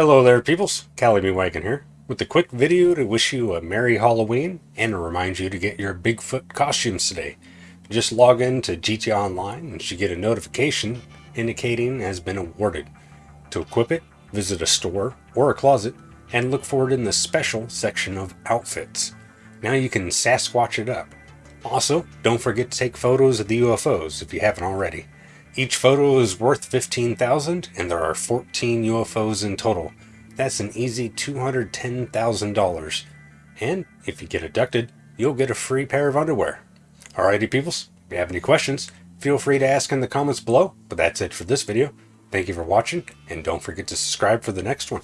Hello there peoples, Callie B. Wagon here, with a quick video to wish you a Merry Halloween and to remind you to get your Bigfoot costumes today. Just log in to GTA Online and you should get a notification indicating has been awarded. To equip it, visit a store or a closet and look for it in the special section of outfits. Now you can Sasquatch it up. Also, don't forget to take photos of the UFOs if you haven't already. Each photo is worth 15,000 and there are 14 UFOs in total. That's an easy $210,000. And if you get abducted, you'll get a free pair of underwear. Alrighty peoples, if you have any questions, feel free to ask in the comments below. But that's it for this video. Thank you for watching and don't forget to subscribe for the next one.